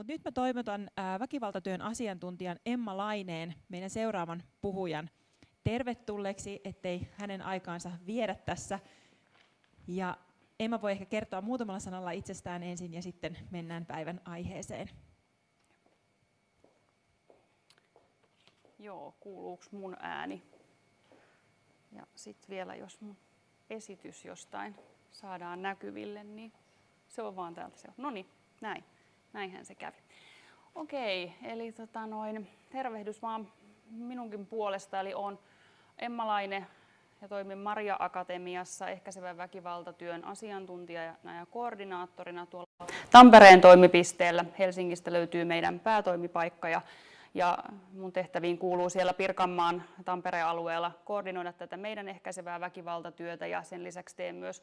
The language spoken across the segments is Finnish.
Mutta nyt mä toivotan väkivaltatyön asiantuntijan Emma Laineen, meidän seuraavan puhujan, tervetulleeksi, ettei hänen aikaansa viedä tässä. Ja Emma voi ehkä kertoa muutamalla sanalla itsestään ensin ja sitten mennään päivän aiheeseen. Joo, kuuluuko mun ääni? Ja sitten vielä, jos mun esitys jostain saadaan näkyville, niin se on vaan täältä se. No niin, näin. Näinhän se kävi. Okei, eli tota noin, tervehdys vaan minunkin puolesta, eli on Emma Laine ja toimin Maria Akatemiassa ehkäisevän väkivaltatyön asiantuntijana ja koordinaattorina tuolla Tampereen toimipisteellä. Helsingistä löytyy meidän päätoimipaikka ja, ja mun tehtäviin kuuluu siellä Pirkanmaan Tampereen alueella koordinoida tätä meidän ehkäisevää väkivaltatyötä ja sen lisäksi teen myös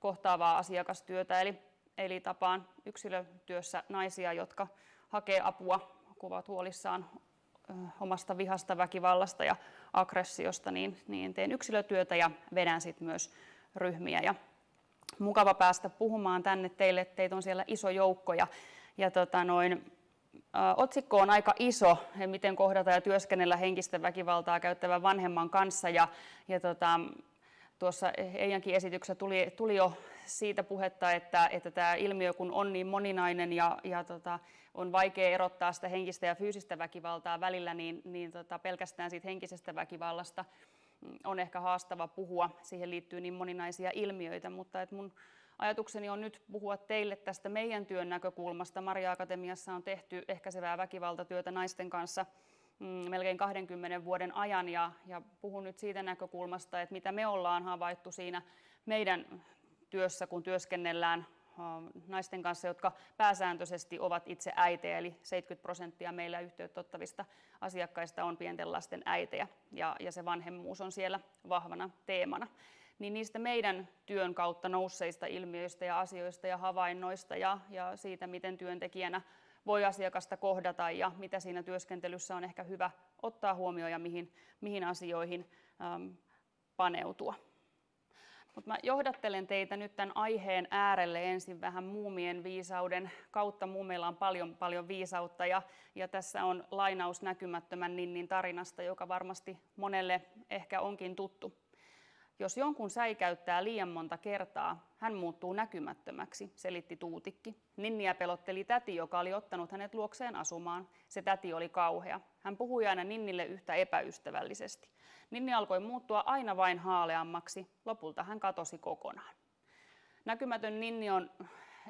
kohtaavaa asiakastyötä. Eli Eli tapaan yksilötyössä naisia, jotka hakee apua, kun ovat huolissaan omasta vihasta, väkivallasta ja aggressiosta, niin, niin teen yksilötyötä ja vedän sitten myös ryhmiä. Ja mukava päästä puhumaan tänne teille, teitä on siellä iso joukko. Ja, ja tota noin, ä, otsikko on aika iso, miten kohdata ja työskennellä henkistä väkivaltaa käyttävän vanhemman kanssa. Ja, ja tota, tuossa Eijankin esityksessä tuli, tuli jo siitä puhetta, että, että tämä ilmiö kun on niin moninainen ja, ja tota, on vaikea erottaa sitä henkistä ja fyysistä väkivaltaa välillä, niin, niin tota, pelkästään siitä henkisestä väkivallasta on ehkä haastava puhua. Siihen liittyy niin moninaisia ilmiöitä, mutta et mun ajatukseni on nyt puhua teille tästä meidän työn näkökulmasta. Maria Akatemiassa on tehty ehkäisevää väkivaltatyötä naisten kanssa mm, melkein 20 vuoden ajan. Ja, ja puhun nyt siitä näkökulmasta, että mitä me ollaan havaittu siinä meidän työssä, kun työskennellään naisten kanssa, jotka pääsääntöisesti ovat itse äitejä, eli 70 prosenttia meillä yhteyttä asiakkaista on pienten lasten äitejä, ja, ja se vanhemmuus on siellä vahvana teemana. Niin niistä meidän työn kautta nousseista ilmiöistä ja asioista ja havainnoista ja, ja siitä, miten työntekijänä voi asiakasta kohdata ja mitä siinä työskentelyssä on ehkä hyvä ottaa huomioon ja mihin, mihin asioihin ähm, paneutua. Mutta mä johdattelen teitä nyt tämän aiheen äärelle ensin vähän muumien viisauden kautta. Muumeilla on paljon, paljon viisautta ja, ja tässä on lainaus näkymättömän Ninnin tarinasta, joka varmasti monelle ehkä onkin tuttu. Jos jonkun säikäyttää liian monta kertaa, hän muuttuu näkymättömäksi, selitti Tuutikki. Ninniä pelotteli täti, joka oli ottanut hänet luokseen asumaan. Se täti oli kauhea. Hän puhui aina Ninnille yhtä epäystävällisesti. Ninni alkoi muuttua aina vain haaleammaksi. Lopulta hän katosi kokonaan. Näkymätön Ninni on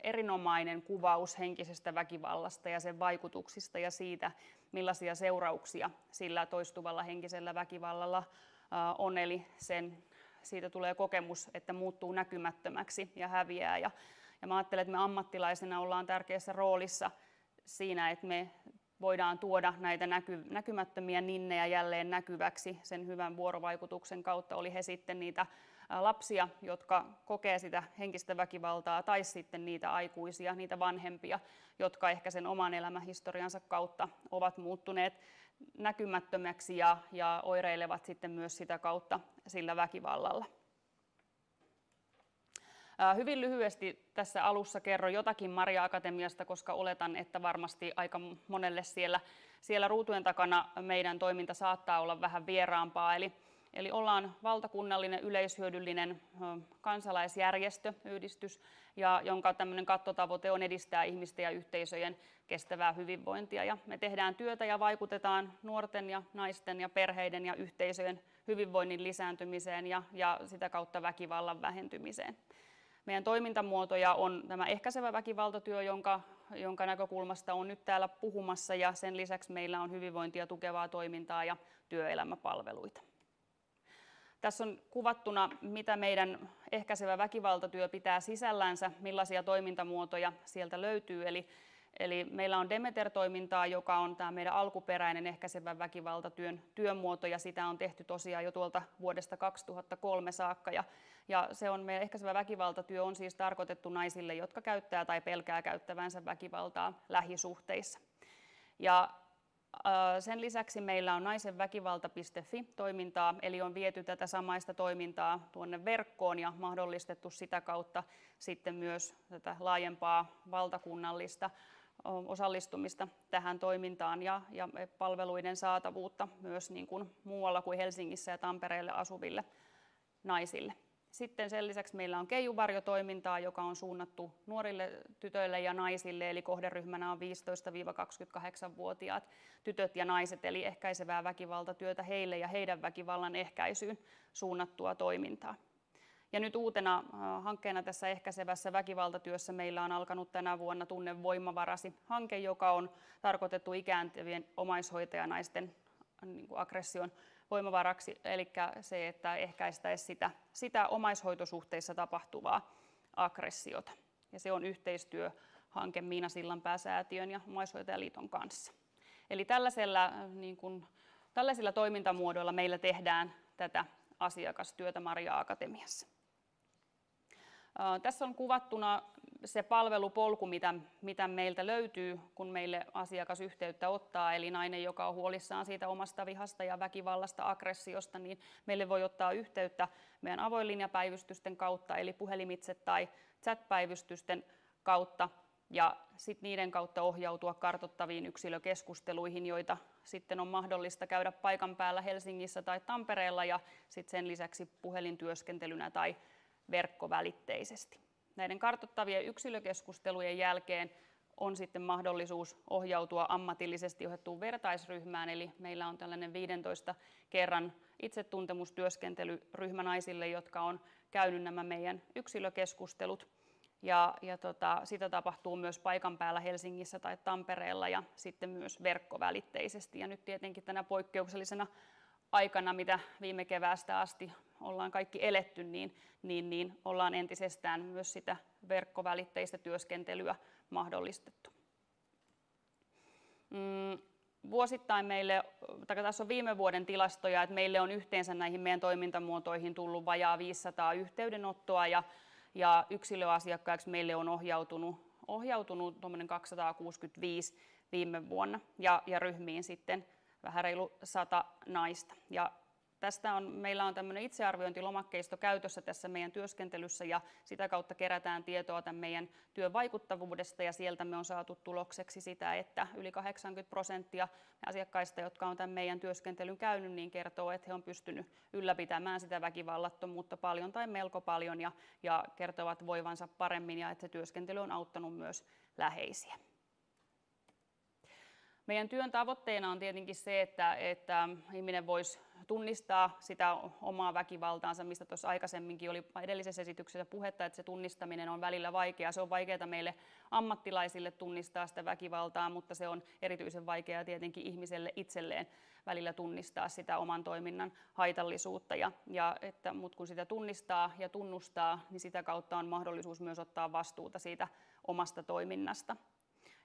erinomainen kuvaus henkisestä väkivallasta ja sen vaikutuksista ja siitä, millaisia seurauksia sillä toistuvalla henkisellä väkivallalla on. Eli sen, siitä tulee kokemus, että muuttuu näkymättömäksi ja häviää. Ja, ja mä ajattelen, että me ammattilaisena ollaan tärkeässä roolissa siinä, että me voidaan tuoda näitä näky, näkymättömiä ninnejä jälleen näkyväksi sen hyvän vuorovaikutuksen kautta, oli he sitten niitä lapsia, jotka kokee sitä henkistä väkivaltaa, tai sitten niitä aikuisia, niitä vanhempia, jotka ehkä sen oman elämähistoriansa kautta ovat muuttuneet näkymättömäksi ja, ja oireilevat sitten myös sitä kautta sillä väkivallalla. Hyvin lyhyesti tässä alussa kerron jotakin Maria Akatemiasta, koska oletan, että varmasti aika monelle siellä, siellä ruutujen takana meidän toiminta saattaa olla vähän vieraampaa. Eli, eli ollaan valtakunnallinen yleishyödyllinen kansalaisjärjestö, yhdistys, ja jonka tämmöinen kattotavoite on edistää ihmisten ja yhteisöjen kestävää hyvinvointia. Ja me tehdään työtä ja vaikutetaan nuorten ja naisten ja perheiden ja yhteisöjen hyvinvoinnin lisääntymiseen ja, ja sitä kautta väkivallan vähentymiseen. Meidän toimintamuotoja on tämä ehkäisevä väkivaltatyö, jonka, jonka näkökulmasta on nyt täällä puhumassa, ja sen lisäksi meillä on hyvinvointia tukevaa toimintaa ja työelämäpalveluita. Tässä on kuvattuna, mitä meidän ehkäisevä väkivaltatyö pitää sisällänsä, millaisia toimintamuotoja sieltä löytyy. Eli Eli meillä on Demeter-toimintaa, joka on tämä meidän alkuperäinen ehkäisevän väkivaltatyön työmuoto, ja sitä on tehty tosiaan jo tuolta vuodesta 2003 saakka. Ja, ja se on meidän ehkäisevä väkivaltatyö on siis tarkoitettu naisille, jotka käyttää tai pelkää käyttävänsä väkivaltaa lähisuhteissa. Ja sen lisäksi meillä on naisenväkivalta.fi-toimintaa, eli on viety tätä samaista toimintaa tuonne verkkoon ja mahdollistettu sitä kautta sitten myös tätä laajempaa valtakunnallista osallistumista tähän toimintaan ja, ja palveluiden saatavuutta myös niin kuin muualla kuin Helsingissä ja Tampereelle asuville naisille. Sitten sen lisäksi meillä on keijuvarjotoimintaa, joka on suunnattu nuorille tytöille ja naisille, eli kohderyhmänä on 15-28-vuotiaat tytöt ja naiset, eli ehkäisevää väkivaltatyötä heille ja heidän väkivallan ehkäisyyn suunnattua toimintaa. Ja nyt uutena äh, hankkeena tässä ehkäisevässä väkivaltatyössä meillä on alkanut tänä vuonna Tunne voimavarasi hanke, joka on tarkoitettu ikääntyvien omaishoitajanaisten niin kuin aggression voimavaraksi, eli se, että ehkäistäisiin sitä, sitä omaishoitosuhteissa tapahtuvaa aggressiota. Ja se on yhteistyöhanke Miina Sillanpää-säätiön ja Omaishoitajaliiton kanssa. Eli tällaisella, niin kuin, tällaisilla toimintamuodoilla meillä tehdään tätä asiakastyötä Maria Akatemiassa. Tässä on kuvattuna se palvelupolku, mitä, mitä meiltä löytyy, kun meille asiakas yhteyttä ottaa, eli nainen, joka on huolissaan siitä omasta vihasta ja väkivallasta, aggressiosta, niin meille voi ottaa yhteyttä meidän avoinlinjapäivystysten kautta, eli puhelimitse tai chat-päivystysten kautta, ja sitten niiden kautta ohjautua kartottaviin yksilökeskusteluihin, joita sitten on mahdollista käydä paikan päällä Helsingissä tai Tampereella, ja sitten sen lisäksi puhelintyöskentelynä tai verkkovälitteisesti. Näiden kartoittavien yksilökeskustelujen jälkeen on sitten mahdollisuus ohjautua ammatillisesti johdettuun vertaisryhmään, eli meillä on tällainen 15 kerran itsetuntemustyöskentelyryhmä naisille, jotka on käynyt nämä meidän yksilökeskustelut. Ja, ja tota, sitä tapahtuu myös paikan päällä Helsingissä tai Tampereella ja sitten myös verkkovälitteisesti. Ja nyt tietenkin tänä poikkeuksellisena aikana, mitä viime keväästä asti ollaan kaikki eletty, niin, niin, niin ollaan entisestään myös sitä verkkovälitteistä työskentelyä mahdollistettu. Mm, vuosittain meille, tai tässä on viime vuoden tilastoja, että meille on yhteensä näihin meidän toimintamuotoihin tullut vajaa 500 yhteydenottoa ja, ja yksilöasiakkaiksi meille on ohjautunut, ohjautunut 265 viime vuonna ja, ja ryhmiin sitten vähän reilu sata naista. Ja Tästä on, meillä on tämmöinen itsearviointilomakkeisto käytössä tässä meidän työskentelyssä ja sitä kautta kerätään tietoa tämän meidän työn vaikuttavuudesta ja sieltä me on saatu tulokseksi sitä, että yli 80 prosenttia asiakkaista, jotka on tämän meidän työskentelyn käynyt, niin kertoo, että he on pystynyt ylläpitämään sitä väkivallattomuutta paljon tai melko paljon ja, ja kertovat voivansa paremmin ja että se työskentely on auttanut myös läheisiä. Meidän työn tavoitteena on tietenkin se, että, että ihminen voisi tunnistaa sitä omaa väkivaltaansa, mistä tuossa aikaisemminkin oli edellisessä esityksessä puhetta, että se tunnistaminen on välillä vaikeaa. Se on vaikeaa meille ammattilaisille tunnistaa sitä väkivaltaa, mutta se on erityisen vaikeaa tietenkin ihmiselle itselleen välillä tunnistaa sitä oman toiminnan haitallisuutta. Ja, ja että, mutta kun sitä tunnistaa ja tunnustaa, niin sitä kautta on mahdollisuus myös ottaa vastuuta siitä omasta toiminnasta.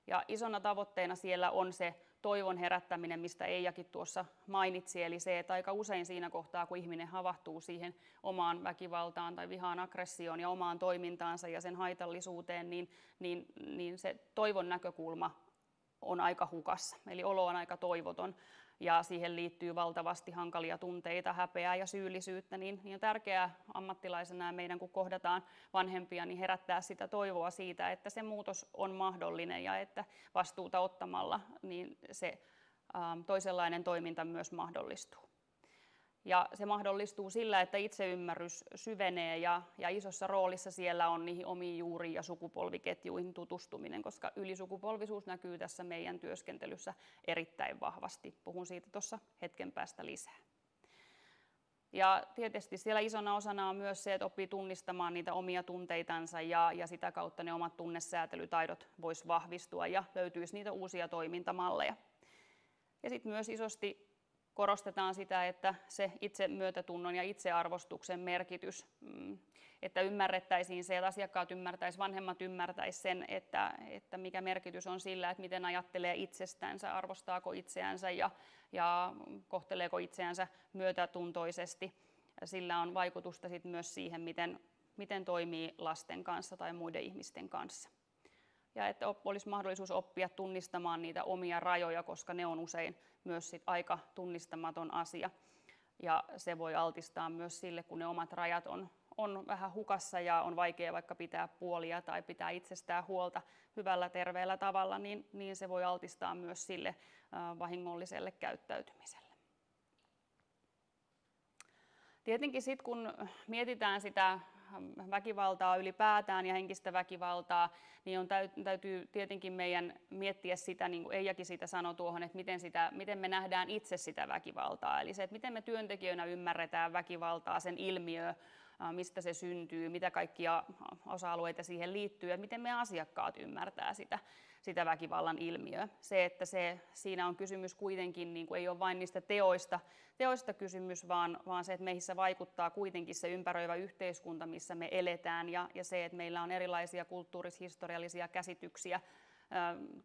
Ja isona tavoitteena siellä on se toivon herättäminen, mistä Eijakin tuossa mainitsi, eli se, että aika usein siinä kohtaa, kun ihminen havahtuu siihen omaan väkivaltaan tai vihaan aggressioon ja omaan toimintaansa ja sen haitallisuuteen, niin, niin, niin se toivon näkökulma on aika hukassa, eli olo on aika toivoton ja siihen liittyy valtavasti hankalia tunteita, häpeää ja syyllisyyttä, niin, niin on tärkeää ammattilaisena meidän, kun kohdataan vanhempia, niin herättää sitä toivoa siitä, että se muutos on mahdollinen ja että vastuuta ottamalla niin se ähm, toisenlainen toiminta myös mahdollistuu. Ja se mahdollistuu sillä, että itseymmärrys syvenee ja, ja isossa roolissa siellä on niihin omiin juuriin ja sukupolviketjuihin tutustuminen, koska ylisukupolvisuus näkyy tässä meidän työskentelyssä erittäin vahvasti. Puhun siitä tuossa hetken päästä lisää. Ja tietysti siellä isona osana on myös se, että oppii tunnistamaan niitä omia tunteitansa ja, ja sitä kautta ne omat tunnesäätelytaidot vois vahvistua ja löytyisi niitä uusia toimintamalleja. Ja sitten myös isosti korostetaan sitä, että se itse myötätunnon ja itsearvostuksen merkitys, mm, että ymmärrettäisiin se, että asiakkaat ymmärtäisivät, vanhemmat ymmärtäisivät sen, että, että mikä merkitys on sillä, että miten ajattelee itsestänsä, arvostaako itseänsä ja, ja kohteleeko itseänsä myötätuntoisesti. Sillä on vaikutusta sit myös siihen, miten, miten toimii lasten kanssa tai muiden ihmisten kanssa ja että olisi mahdollisuus oppia tunnistamaan niitä omia rajoja, koska ne on usein myös sit aika tunnistamaton asia. Ja se voi altistaa myös sille, kun ne omat rajat on, on vähän hukassa ja on vaikea vaikka pitää puolia tai pitää itsestään huolta hyvällä terveellä tavalla, niin, niin se voi altistaa myös sille vahingolliselle käyttäytymiselle. Tietenkin sitten kun mietitään sitä väkivaltaa ylipäätään ja henkistä väkivaltaa, niin on täytyy tietenkin meidän miettiä sitä, niin kuin Eijakin sitä sanoi tuohon, että miten, sitä, miten me nähdään itse sitä väkivaltaa. Eli se, että miten me työntekijöinä ymmärretään väkivaltaa, sen ilmiö, mistä se syntyy, mitä kaikkia osa-alueita siihen liittyy ja miten me asiakkaat ymmärtää sitä, sitä väkivallan ilmiöä. Se, että se, siinä on kysymys kuitenkin, niin kuin ei ole vain niistä teoista, teoista kysymys, vaan, vaan se, että meissä vaikuttaa kuitenkin se ympäröivä yhteiskunta, missä me eletään ja, ja se, että meillä on erilaisia kulttuuris-historiallisia käsityksiä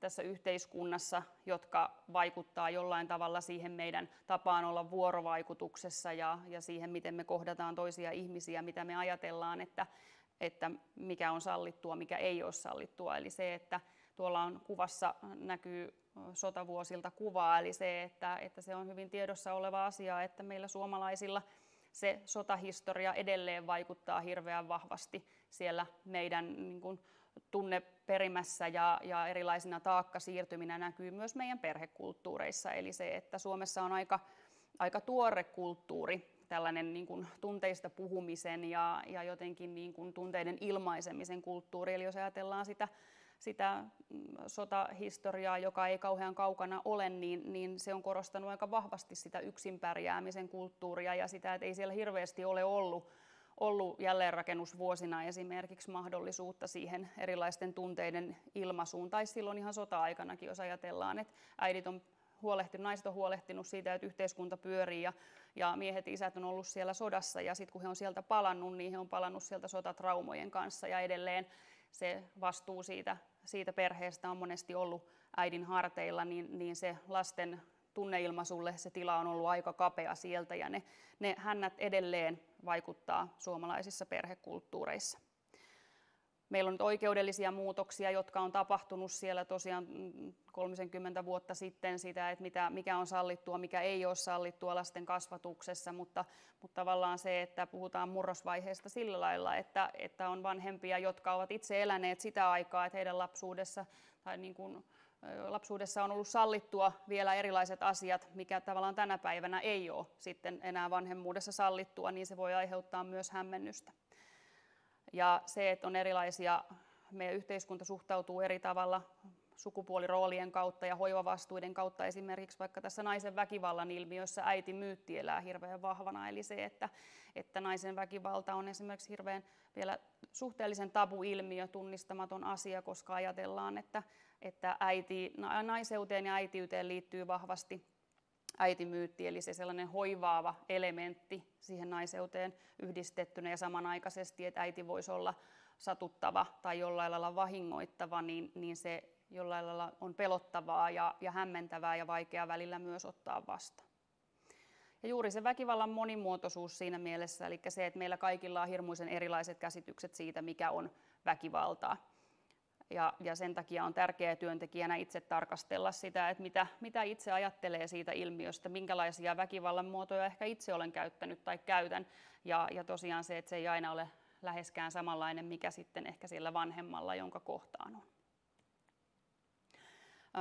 tässä yhteiskunnassa, jotka vaikuttaa jollain tavalla siihen meidän tapaan olla vuorovaikutuksessa ja, ja siihen, miten me kohdataan toisia ihmisiä, mitä me ajatellaan, että, että mikä on sallittua, mikä ei ole sallittua. Eli se, että tuolla on kuvassa näkyy sotavuosilta kuvaa, eli se, että, että se on hyvin tiedossa oleva asia, että meillä suomalaisilla se sotahistoria edelleen vaikuttaa hirveän vahvasti siellä meidän niin kuin, tunneperimässä ja, ja erilaisina taakkasiirtyminä näkyy myös meidän perhekulttuureissa. Eli se, että Suomessa on aika, aika tuore kulttuuri, tällainen niin kuin tunteista puhumisen ja, ja jotenkin niin kuin tunteiden ilmaisemisen kulttuuri. Eli jos ajatellaan sitä, sitä mm, sotahistoriaa, joka ei kauhean kaukana ole, niin, niin se on korostanut aika vahvasti sitä yksin pärjäämisen kulttuuria ja sitä, että ei siellä hirveästi ole ollut ollut jälleenrakennusvuosina esimerkiksi mahdollisuutta siihen erilaisten tunteiden ilmaisuun, tai silloin ihan sota-aikanakin, jos ajatellaan, että äidit on huolehtinut, naiset on huolehtinut siitä, että yhteiskunta pyörii ja, ja miehet ja isät on ollut siellä sodassa ja sitten kun he on sieltä palannut, niin he on palannut sieltä sotatraumojen kanssa ja edelleen se vastuu siitä, siitä perheestä on monesti ollut äidin harteilla, niin, niin se lasten tunneilmaisulle se tila on ollut aika kapea sieltä ja ne, ne hännät edelleen vaikuttaa suomalaisissa perhekulttuureissa. Meillä on nyt oikeudellisia muutoksia, jotka on tapahtunut siellä tosiaan 30 vuotta sitten sitä, että mitä, mikä on sallittua, mikä ei ole sallittua lasten kasvatuksessa, mutta, mutta tavallaan se, että puhutaan murrosvaiheesta sillä lailla, että, että on vanhempia, jotka ovat itse eläneet sitä aikaa, että heidän lapsuudessa tai niin kuin, lapsuudessa on ollut sallittua vielä erilaiset asiat, mikä tavallaan tänä päivänä ei ole sitten enää vanhemmuudessa sallittua, niin se voi aiheuttaa myös hämmennystä. Ja se, että on erilaisia, meidän yhteiskunta suhtautuu eri tavalla sukupuoliroolien kautta ja hoivavastuiden kautta esimerkiksi vaikka tässä naisen väkivallan ilmiössä äiti myytti elää hirveän vahvana. Eli se, että, että naisen väkivalta on esimerkiksi hirveän vielä suhteellisen tabu-ilmiö, tunnistamaton asia, koska ajatellaan, että, että äiti, naiseuteen ja äitiyteen liittyy vahvasti äitimyytti, eli se sellainen hoivaava elementti siihen naiseuteen yhdistettynä ja samanaikaisesti, että äiti voisi olla satuttava tai jollain lailla vahingoittava, niin, niin se jollain lailla on pelottavaa ja, ja hämmentävää ja vaikeaa välillä myös ottaa vastaan. Ja juuri se väkivallan monimuotoisuus siinä mielessä, eli se, että meillä kaikilla on hirmuisen erilaiset käsitykset siitä, mikä on väkivaltaa. Ja, ja sen takia on tärkeää työntekijänä itse tarkastella sitä, että mitä, mitä itse ajattelee siitä ilmiöstä, minkälaisia väkivallan muotoja ehkä itse olen käyttänyt tai käytän. Ja, ja tosiaan se, että se ei aina ole läheskään samanlainen, mikä sitten ehkä sillä vanhemmalla, jonka kohtaan on.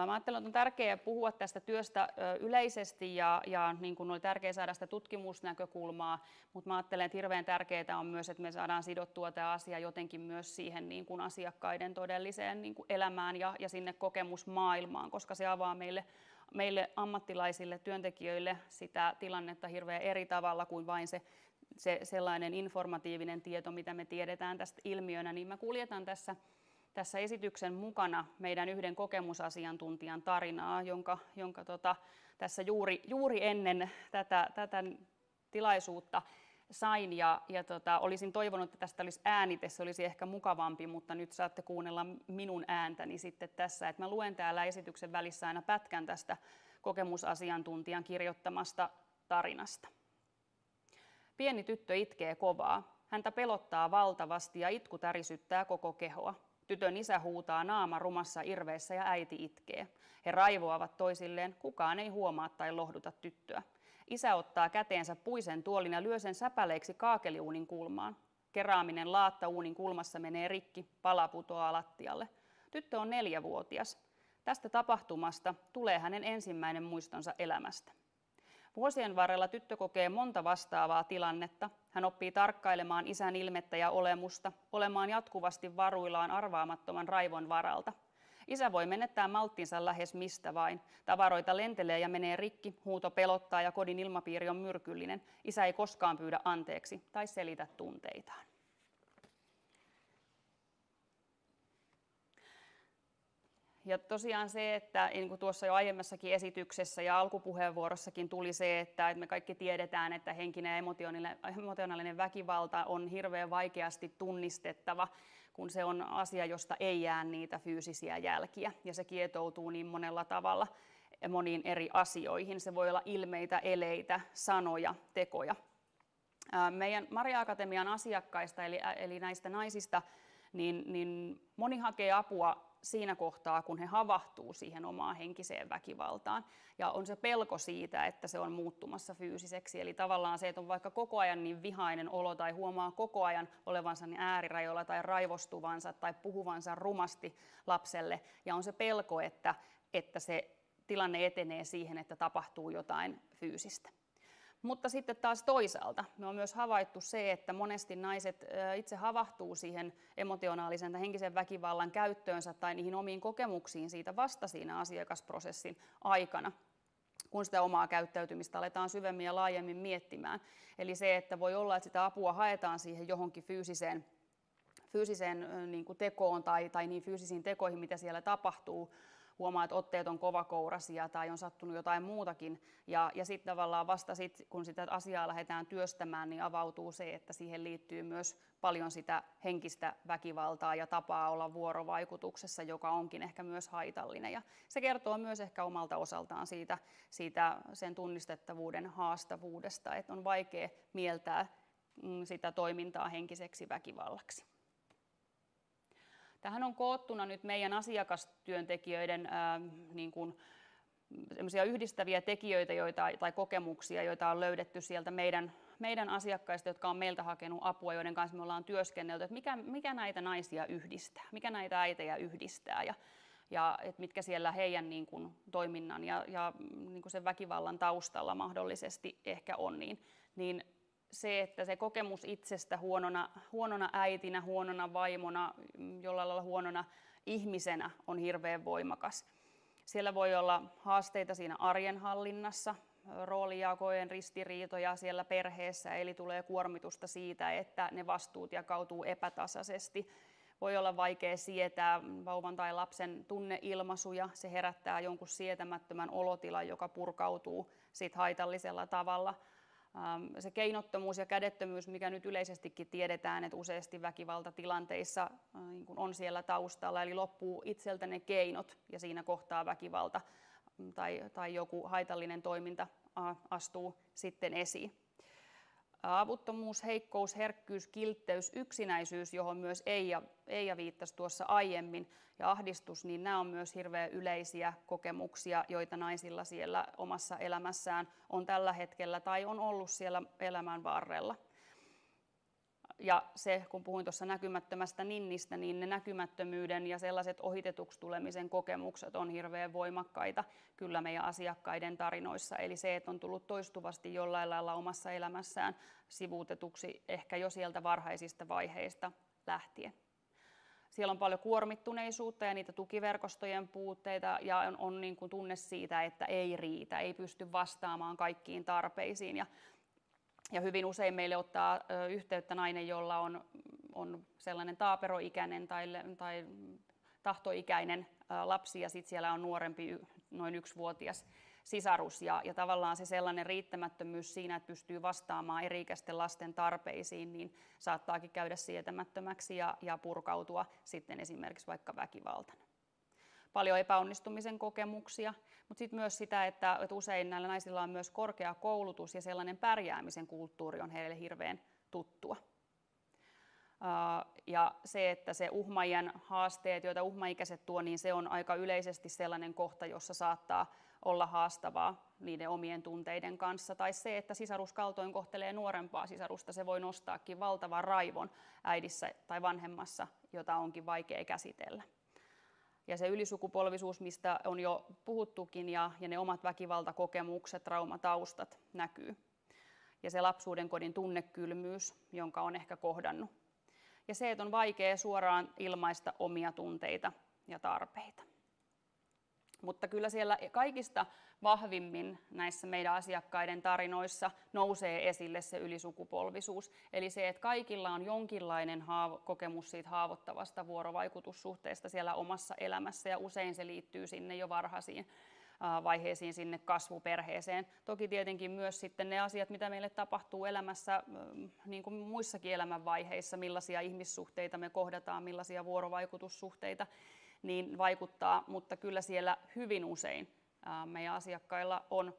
Mä ajattelen, että on tärkeää puhua tästä työstä yleisesti ja, ja niin kuin oli tärkeää saada sitä tutkimusnäkökulmaa, mutta mä ajattelen, että hirveän tärkeää on myös, että me saadaan sidottua tämä asia jotenkin myös siihen niin kuin asiakkaiden todelliseen niin kuin elämään ja, ja sinne kokemusmaailmaan, koska se avaa meille, meille ammattilaisille, työntekijöille sitä tilannetta hirveän eri tavalla kuin vain se se sellainen informatiivinen tieto, mitä me tiedetään tästä ilmiönä, niin mä kuljetan tässä tässä esityksen mukana meidän yhden kokemusasiantuntijan tarinaa, jonka, jonka tota, tässä juuri, juuri ennen tätä, tätä tilaisuutta sain ja, ja tota, olisin toivonut, että tästä olisi äänite, se olisi ehkä mukavampi, mutta nyt saatte kuunnella minun ääntäni sitten tässä, että mä luen täällä esityksen välissä aina pätkän tästä kokemusasiantuntijan kirjoittamasta tarinasta. Pieni tyttö itkee kovaa. Häntä pelottaa valtavasti ja itku tärisyttää koko kehoa. Tytön isä huutaa naama rumassa irveessä ja äiti itkee. He raivoavat toisilleen, kukaan ei huomaa tai lohduta tyttöä. Isä ottaa käteensä puisen tuolin ja lyö sen säpäleiksi kaakeliuunin kulmaan. keraaminen laatta uunin kulmassa menee rikki, pala putoaa lattialle. Tyttö on neljävuotias. Tästä tapahtumasta tulee hänen ensimmäinen muistonsa elämästä. Vuosien varrella tyttö kokee monta vastaavaa tilannetta. Hän oppii tarkkailemaan isän ilmettä ja olemusta, olemaan jatkuvasti varuillaan arvaamattoman raivon varalta. Isä voi menettää malttinsa lähes mistä vain. Tavaroita lentelee ja menee rikki, huuto pelottaa ja kodin ilmapiiri on myrkyllinen. Isä ei koskaan pyydä anteeksi tai selitä tunteitaan. Ja tosiaan se, että niin kuin tuossa jo aiemmassakin esityksessä ja alkupuheenvuorossakin tuli se, että me kaikki tiedetään, että henkinen ja emotionaalinen väkivalta on hirveän vaikeasti tunnistettava, kun se on asia, josta ei jää niitä fyysisiä jälkiä. Ja se kietoutuu niin monella tavalla moniin eri asioihin. Se voi olla ilmeitä, eleitä, sanoja, tekoja. Meidän Maria Akatemian asiakkaista, eli, eli näistä naisista, niin, niin moni hakee apua siinä kohtaa, kun he havahtuu siihen omaan henkiseen väkivaltaan. Ja on se pelko siitä, että se on muuttumassa fyysiseksi. Eli tavallaan se, että on vaikka koko ajan niin vihainen olo tai huomaa koko ajan olevansa niin äärirajoilla tai raivostuvansa tai puhuvansa rumasti lapselle. Ja on se pelko, että, että se tilanne etenee siihen, että tapahtuu jotain fyysistä. Mutta sitten taas toisaalta me on myös havaittu se, että monesti naiset itse havahtuu siihen emotionaalisen tai henkisen väkivallan käyttöönsä tai niihin omiin kokemuksiin siitä vasta siinä asiakasprosessin aikana kun sitä omaa käyttäytymistä aletaan syvemmin ja laajemmin miettimään. Eli se, että voi olla, että sitä apua haetaan siihen johonkin fyysiseen, fyysiseen niin kuin tekoon tai, tai niin fyysisiin tekoihin, mitä siellä tapahtuu, huomaa, että otteet on kovakourasia tai on sattunut jotain muutakin. Ja, ja sitten tavallaan vasta sit, kun sitä asiaa lähdetään työstämään, niin avautuu se, että siihen liittyy myös paljon sitä henkistä väkivaltaa ja tapaa olla vuorovaikutuksessa, joka onkin ehkä myös haitallinen. Ja se kertoo myös ehkä omalta osaltaan siitä, siitä sen tunnistettavuuden haastavuudesta, että on vaikea mieltää mm, sitä toimintaa henkiseksi väkivallaksi. Tähän on koottuna nyt meidän asiakastyöntekijöiden ää, niin kuin, yhdistäviä tekijöitä joita, tai kokemuksia, joita on löydetty sieltä meidän, meidän asiakkaista, jotka on meiltä hakenut apua, joiden kanssa me ollaan työskennelty, että mikä, mikä näitä naisia yhdistää, mikä näitä äitejä yhdistää? Ja, ja että mitkä siellä heidän niin kuin, toiminnan ja, ja niin kuin sen väkivallan taustalla mahdollisesti ehkä on, niin, niin se, että se kokemus itsestä huonona, huonona äitinä, huonona vaimona, jollain lailla huonona ihmisenä on hirveän voimakas. Siellä voi olla haasteita siinä arjen hallinnassa, roolijakojen ristiriitoja siellä perheessä, eli tulee kuormitusta siitä, että ne vastuut jakautuu epätasaisesti. Voi olla vaikea sietää vauvan tai lapsen tunneilmaisuja, se herättää jonkun sietämättömän olotilan, joka purkautuu sit haitallisella tavalla se keinottomuus ja kädettömyys, mikä nyt yleisestikin tiedetään, että useasti väkivaltatilanteissa äh, niin on siellä taustalla, eli loppuu itseltä ne keinot ja siinä kohtaa väkivalta mm, tai, tai joku haitallinen toiminta astuu sitten esiin. Avuttomuus, heikkous, herkkyys, kiltteys, yksinäisyys, johon myös Eija, Eija viittasi tuossa aiemmin, ja ahdistus, niin nämä on myös hirveän yleisiä kokemuksia, joita naisilla siellä omassa elämässään on tällä hetkellä tai on ollut siellä elämän varrella. Ja se, kun puhuin tuossa näkymättömästä ninnistä, niin ne näkymättömyyden ja sellaiset ohitetuksi tulemisen kokemukset on hirveän voimakkaita kyllä meidän asiakkaiden tarinoissa. Eli se, että on tullut toistuvasti jollain lailla omassa elämässään sivuutetuksi ehkä jo sieltä varhaisista vaiheista lähtien. Siellä on paljon kuormittuneisuutta ja niitä tukiverkostojen puutteita ja on, on niin kuin tunne siitä, että ei riitä, ei pysty vastaamaan kaikkiin tarpeisiin. Ja ja hyvin usein meille ottaa yhteyttä nainen, jolla on, on sellainen taaperoikäinen tai, tai tahtoikäinen lapsi ja sitten siellä on nuorempi, noin yksivuotias sisarus. Ja, ja tavallaan se sellainen riittämättömyys siinä, että pystyy vastaamaan eri-ikäisten lasten tarpeisiin, niin saattaakin käydä sietämättömäksi ja, ja purkautua sitten esimerkiksi vaikka väkivaltana paljon epäonnistumisen kokemuksia, mutta sitten myös sitä, että, että usein näillä naisilla on myös korkea koulutus ja sellainen pärjäämisen kulttuuri on heille hirveän tuttua. Ja se, että se uhmajan haasteet, joita uhmaikäiset tuo, niin se on aika yleisesti sellainen kohta, jossa saattaa olla haastavaa niiden omien tunteiden kanssa. Tai se, että sisarus kaltoin kohtelee nuorempaa sisarusta, se voi nostaakin valtavan raivon äidissä tai vanhemmassa, jota onkin vaikea käsitellä. Ja se ylisukupolvisuus, mistä on jo puhuttukin, ja, ja ne omat väkivaltakokemukset, traumataustat näkyy. Ja se lapsuuden kodin tunnekylmyys, jonka on ehkä kohdannut. Ja se, että on vaikea suoraan ilmaista omia tunteita ja tarpeita. Mutta kyllä siellä kaikista vahvimmin näissä meidän asiakkaiden tarinoissa nousee esille se ylisukupolvisuus. Eli se, että kaikilla on jonkinlainen haavo- kokemus siitä haavoittavasta vuorovaikutussuhteesta siellä omassa elämässä ja usein se liittyy sinne jo varhaisiin vaiheisiin sinne kasvuperheeseen. Toki tietenkin myös sitten ne asiat, mitä meille tapahtuu elämässä, niin kuin muissakin elämänvaiheissa, millaisia ihmissuhteita me kohdataan, millaisia vuorovaikutussuhteita, niin vaikuttaa, mutta kyllä siellä hyvin usein meidän asiakkailla on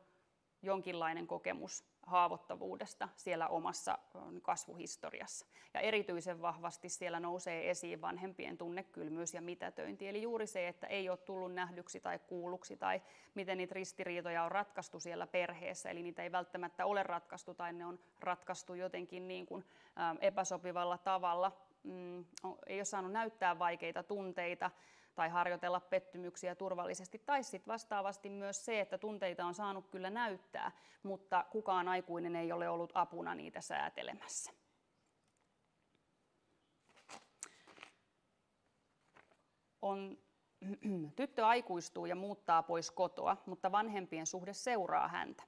jonkinlainen kokemus haavoittavuudesta siellä omassa kasvuhistoriassa. Ja erityisen vahvasti siellä nousee esiin vanhempien tunnekylmyys ja mitätöinti. Eli juuri se, että ei ole tullut nähdyksi tai kuulluksi tai miten niitä ristiriitoja on ratkaistu siellä perheessä. Eli niitä ei välttämättä ole ratkaistu tai ne on ratkaistu jotenkin niin kuin epäsopivalla tavalla. Mm, ei ole saanut näyttää vaikeita tunteita tai harjoitella pettymyksiä turvallisesti. Tai sitten vastaavasti myös se, että tunteita on saanut kyllä näyttää, mutta kukaan aikuinen ei ole ollut apuna niitä säätelemässä. On, tyttö aikuistuu ja muuttaa pois kotoa, mutta vanhempien suhde seuraa häntä.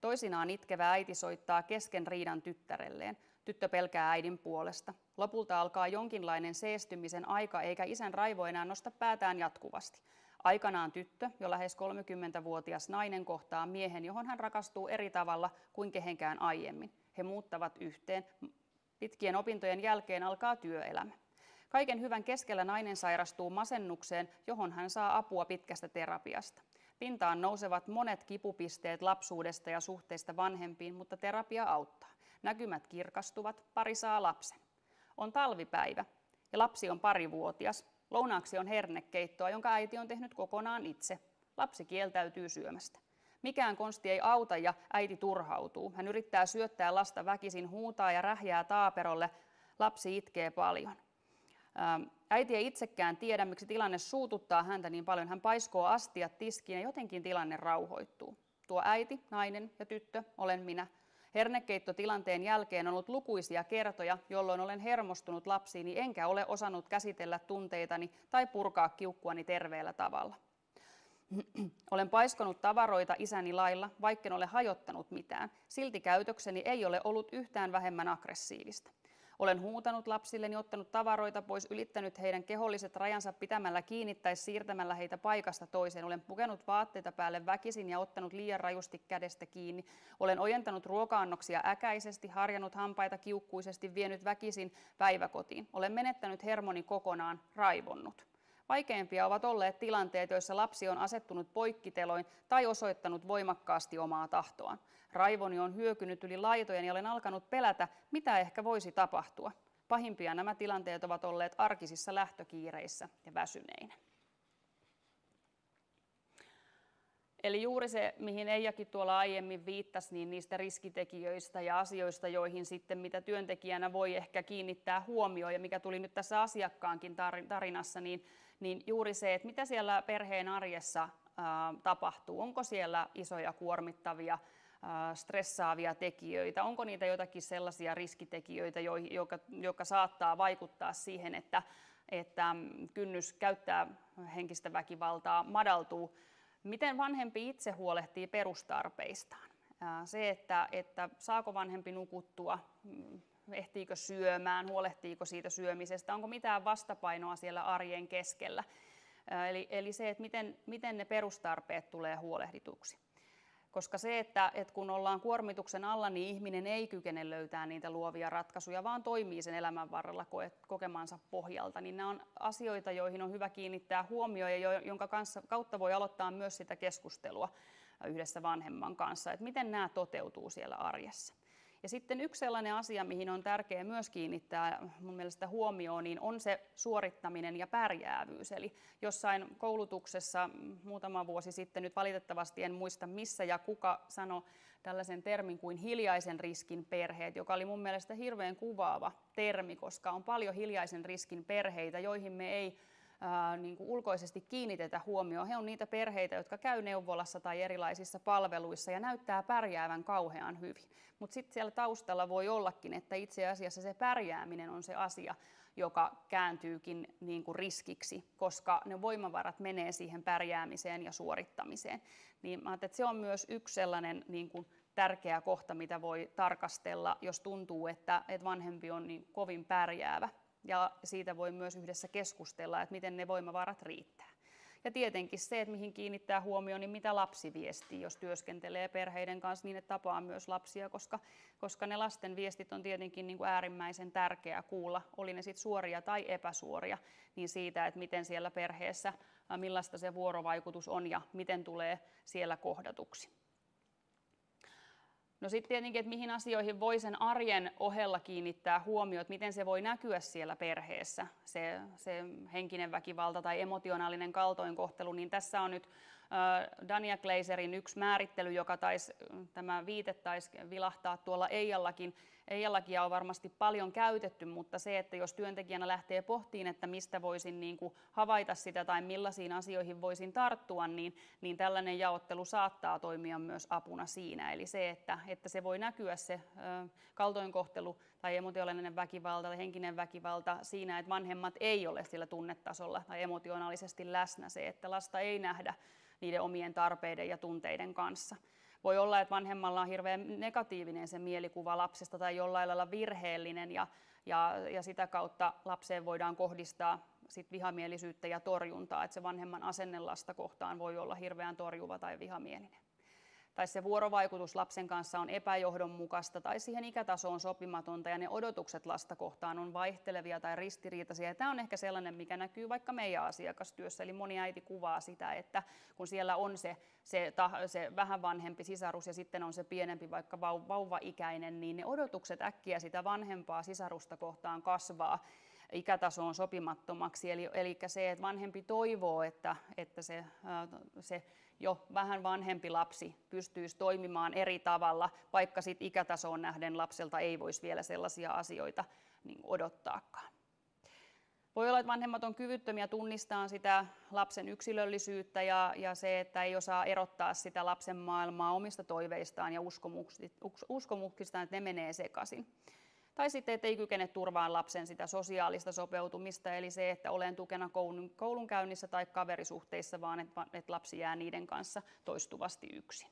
Toisinaan itkevä äiti soittaa kesken riidan tyttärelleen. Tyttö pelkää äidin puolesta. Lopulta alkaa jonkinlainen seestymisen aika, eikä isän raivo enää nosta päätään jatkuvasti. Aikanaan tyttö, jo lähes 30-vuotias nainen, kohtaa miehen, johon hän rakastuu eri tavalla kuin kehenkään aiemmin. He muuttavat yhteen. Pitkien opintojen jälkeen alkaa työelämä. Kaiken hyvän keskellä nainen sairastuu masennukseen, johon hän saa apua pitkästä terapiasta. Pintaan nousevat monet kipupisteet lapsuudesta ja suhteista vanhempiin, mutta terapia auttaa. Näkymät kirkastuvat, pari saa lapsen. On talvipäivä ja lapsi on parivuotias. Lounaaksi on hernekeittoa, jonka äiti on tehnyt kokonaan itse. Lapsi kieltäytyy syömästä. Mikään konsti ei auta ja äiti turhautuu. Hän yrittää syöttää lasta väkisin, huutaa ja rähjää taaperolle. Lapsi itkee paljon. Ähm, äiti ei itsekään tiedä, miksi tilanne suututtaa häntä niin paljon. Hän paiskoo astiat tiskiin ja jotenkin tilanne rauhoittuu. Tuo äiti, nainen ja tyttö olen minä. Hernekeittotilanteen jälkeen on ollut lukuisia kertoja, jolloin olen hermostunut lapsiini enkä ole osannut käsitellä tunteitani tai purkaa kiukkuani terveellä tavalla. Olen paiskonut tavaroita isäni lailla, vaikken ole hajottanut mitään. Silti käytökseni ei ole ollut yhtään vähemmän aggressiivista. Olen huutanut lapsilleni, ottanut tavaroita pois, ylittänyt heidän keholliset rajansa pitämällä kiinni tai siirtämällä heitä paikasta toiseen. Olen pukenut vaatteita päälle väkisin ja ottanut liian rajusti kädestä kiinni. Olen ojentanut ruoka-annoksia äkäisesti, harjannut hampaita kiukkuisesti, vienyt väkisin päiväkotiin. Olen menettänyt hermoni kokonaan, raivonnut. Vaikeimpia ovat olleet tilanteet, joissa lapsi on asettunut poikkiteloin tai osoittanut voimakkaasti omaa tahtoaan. Raivoni on hyökynyt yli laitojen ja olen alkanut pelätä, mitä ehkä voisi tapahtua. Pahimpia nämä tilanteet ovat olleet arkisissa lähtökiireissä ja väsyneinä. Eli juuri se, mihin Eijakin tuolla aiemmin viittasi, niin niistä riskitekijöistä ja asioista, joihin sitten mitä työntekijänä voi ehkä kiinnittää huomioon ja mikä tuli nyt tässä asiakkaankin tarinassa, niin, niin juuri se, että mitä siellä perheen arjessa tapahtuu. Onko siellä isoja kuormittavia stressaavia tekijöitä? Onko niitä jotakin sellaisia riskitekijöitä, jotka, jotka saattaa vaikuttaa siihen, että, että kynnys käyttää henkistä väkivaltaa madaltuu? Miten vanhempi itse huolehtii perustarpeistaan? Se, että, että saako vanhempi nukuttua, mm, ehtiikö syömään, huolehtiiko siitä syömisestä, onko mitään vastapainoa siellä arjen keskellä. Eli, eli se, että miten, miten ne perustarpeet tulee huolehdituksi. Koska se, että, että kun ollaan kuormituksen alla, niin ihminen ei kykene löytää niitä luovia ratkaisuja, vaan toimii sen elämän varrella kokemansa pohjalta, niin nämä on asioita, joihin on hyvä kiinnittää huomioon ja jonka kanssa, kautta voi aloittaa myös sitä keskustelua yhdessä vanhemman kanssa, että miten nämä toteutuu siellä arjessa. Ja sitten yksi sellainen asia, mihin on tärkeää myös kiinnittää mun mielestä huomioon, niin on se suorittaminen ja pärjäävyys. Eli jossain koulutuksessa muutama vuosi sitten, nyt valitettavasti en muista missä ja kuka sanoi tällaisen termin kuin hiljaisen riskin perheet, joka oli mun mielestä hirveän kuvaava termi, koska on paljon hiljaisen riskin perheitä, joihin me ei ää, niin kuin ulkoisesti kiinnitetä huomioon. He on niitä perheitä, jotka käy neuvolassa tai erilaisissa palveluissa ja näyttää pärjäävän kauhean hyvin. Mutta sitten siellä taustalla voi ollakin, että itse asiassa se pärjääminen on se asia, joka kääntyykin niin kuin riskiksi, koska ne voimavarat menee siihen pärjäämiseen ja suorittamiseen. Niin mä että se on myös yksi sellainen niin kuin tärkeä kohta, mitä voi tarkastella, jos tuntuu, että, että vanhempi on niin kovin pärjäävä ja siitä voi myös yhdessä keskustella, että miten ne voimavarat riittää. Ja tietenkin se, että mihin kiinnittää huomioon, niin mitä lapsi viestii, jos työskentelee perheiden kanssa niin, että tapaa myös lapsia, koska, koska ne lasten viestit on tietenkin niin kuin äärimmäisen tärkeää kuulla, oli ne sitten suoria tai epäsuoria, niin siitä, että miten siellä perheessä, millaista se vuorovaikutus on ja miten tulee siellä kohdatuksi. No sitten tietenkin, että mihin asioihin voi sen arjen ohella kiinnittää huomioon, että miten se voi näkyä siellä perheessä, se, se henkinen väkivalta tai emotionaalinen kaltoinkohtelu, niin tässä on nyt Dania Gleiserin yksi määrittely, joka taisi, tämä viite taisi vilahtaa tuolla Eijallakin. Eijallakin on varmasti paljon käytetty, mutta se, että jos työntekijänä lähtee pohtiin, että mistä voisin niin kuin havaita sitä tai millaisiin asioihin voisin tarttua, niin, niin tällainen jaottelu saattaa toimia myös apuna siinä. Eli se, että, että se voi näkyä se kaltoinkohtelu tai emotionaalinen väkivalta tai henkinen väkivalta siinä, että vanhemmat ei ole sillä tunnetasolla tai emotionaalisesti läsnä. Se, että lasta ei nähdä niiden omien tarpeiden ja tunteiden kanssa. Voi olla, että vanhemmalla on hirveän negatiivinen se mielikuva lapsesta tai jollain lailla virheellinen ja, ja, ja sitä kautta lapseen voidaan kohdistaa sit vihamielisyyttä ja torjuntaa, että se vanhemman asenne lasta kohtaan voi olla hirveän torjuva tai vihamielinen tai se vuorovaikutus lapsen kanssa on epäjohdonmukaista tai siihen ikätasoon sopimatonta ja ne odotukset lasta kohtaan on vaihtelevia tai ristiriitaisia. Ja tämä on ehkä sellainen, mikä näkyy vaikka meidän asiakastyössä. Eli moni äiti kuvaa sitä, että kun siellä on se, se, se vähän vanhempi sisarus ja sitten on se pienempi vaikka vauva-ikäinen, niin ne odotukset äkkiä sitä vanhempaa sisarusta kohtaan kasvaa ikätasoon sopimattomaksi. Eli, eli se, että vanhempi toivoo, että, että se, se jo vähän vanhempi lapsi pystyisi toimimaan eri tavalla, vaikka sit ikätasoon nähden lapselta ei voisi vielä sellaisia asioita niin odottaakaan. Voi olla, että vanhemmat on kyvyttömiä tunnistamaan sitä lapsen yksilöllisyyttä ja, ja se, että ei osaa erottaa sitä lapsen maailmaa omista toiveistaan ja uskomuksistaan, että ne menee sekaisin. Tai sitten, että ei kykene turvaan lapsen sitä sosiaalista sopeutumista, eli se, että olen tukena koulun, koulunkäynnissä tai kaverisuhteissa, vaan että, että lapsi jää niiden kanssa toistuvasti yksin.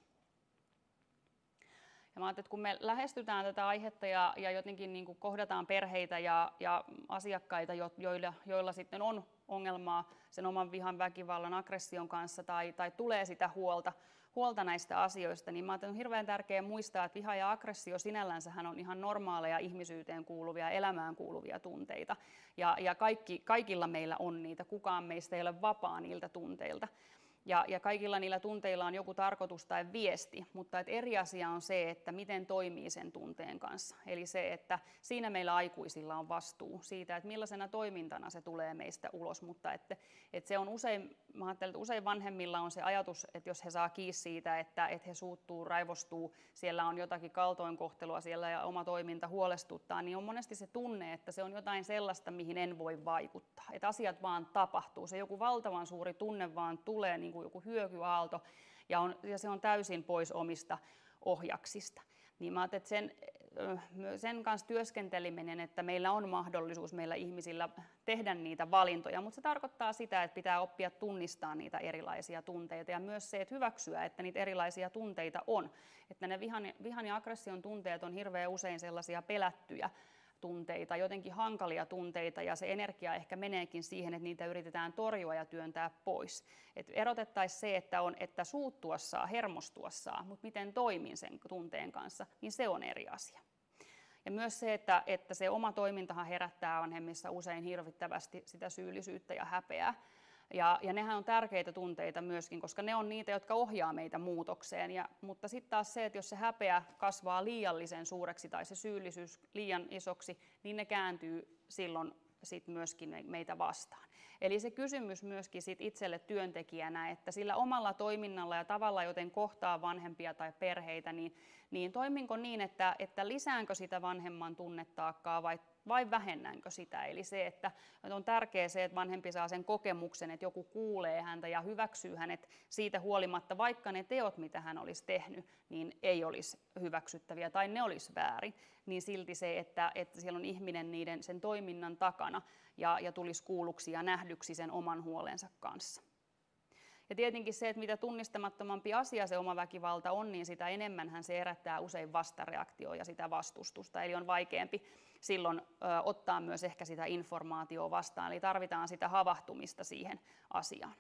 Ja mä että kun me lähestytään tätä aihetta ja, ja jotenkin niin kuin kohdataan perheitä ja, ja asiakkaita, jo, joilla, joilla sitten on ongelmaa sen oman vihan, väkivallan, aggression kanssa tai, tai tulee sitä huolta, huolta näistä asioista, niin mä on hirveän tärkeää muistaa, että viha ja aggressio sinällänsä on ihan normaaleja ihmisyyteen kuuluvia, elämään kuuluvia tunteita. Ja, ja kaikki, kaikilla meillä on niitä, kukaan meistä ei ole vapaa niiltä tunteilta. Ja, ja kaikilla niillä tunteilla on joku tarkoitus tai viesti, mutta et eri asia on se, että miten toimii sen tunteen kanssa. Eli se, että siinä meillä aikuisilla on vastuu siitä, että millaisena toimintana se tulee meistä ulos, mutta että, että se on usein, mä ajattelen, että usein vanhemmilla on se ajatus, että jos he saa kiinni siitä, että, että he suuttuu, raivostuu, siellä on jotakin kaltoinkohtelua siellä ja oma toiminta huolestuttaa, niin on monesti se tunne, että se on jotain sellaista, mihin en voi vaikuttaa. Että asiat vaan tapahtuu, se joku valtavan suuri tunne vaan tulee niin kuin joku hyökyaalto, ja, on, ja se on täysin pois omista ohjaksista. Niin mä että sen, sen kanssa työskenteleminen, että meillä on mahdollisuus meillä ihmisillä tehdä niitä valintoja, mutta se tarkoittaa sitä, että pitää oppia tunnistaa niitä erilaisia tunteita ja myös se, että hyväksyä, että niitä erilaisia tunteita on. Että ne vihan, vihan ja aggression tunteet on hirveän usein sellaisia pelättyjä tunteita, jotenkin hankalia tunteita ja se energia ehkä meneekin siihen, että niitä yritetään torjua ja työntää pois. Et erotettaisiin se, että on, että suuttua saa, hermostua saa, mutta miten toimin sen tunteen kanssa, niin se on eri asia. Ja myös se, että, että se oma toimintahan herättää vanhemmissa usein hirvittävästi sitä syyllisyyttä ja häpeää. Ja, ja nehän on tärkeitä tunteita myöskin, koska ne on niitä, jotka ohjaa meitä muutokseen. Ja, mutta sitten taas se, että jos se häpeä kasvaa liiallisen suureksi tai se syyllisyys liian isoksi, niin ne kääntyy silloin sit myöskin meitä vastaan. Eli se kysymys myöskin sit itselle työntekijänä, että sillä omalla toiminnalla ja tavalla, joten kohtaa vanhempia tai perheitä, niin, niin toiminko niin, että, että lisäänkö sitä vanhemman tunnetaakkaa vai vai vähennänkö sitä. Eli se, että on tärkeää se, että vanhempi saa sen kokemuksen, että joku kuulee häntä ja hyväksyy hänet siitä huolimatta, vaikka ne teot, mitä hän olisi tehnyt, niin ei olisi hyväksyttäviä tai ne olisi väärin, niin silti se, että, että siellä on ihminen niiden, sen toiminnan takana ja, ja tulisi kuulluksi ja nähdyksi sen oman huolensa kanssa. Ja tietenkin se, että mitä tunnistamattomampi asia se oma väkivalta on, niin sitä enemmän se herättää usein vastareaktioa ja sitä vastustusta. Eli on vaikeampi silloin ö, ottaa myös ehkä sitä informaatiota vastaan. Eli tarvitaan sitä havahtumista siihen asiaan.